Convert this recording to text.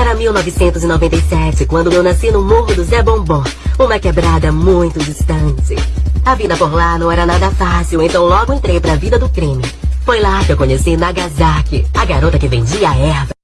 Era 1997, quando eu nasci no Morro do Zé Bombom, uma quebrada muito distante. A vida por lá não era nada fácil, então logo entrei pra vida do crime. Foi lá que eu conheci Nagasaki, a garota que vendia erva.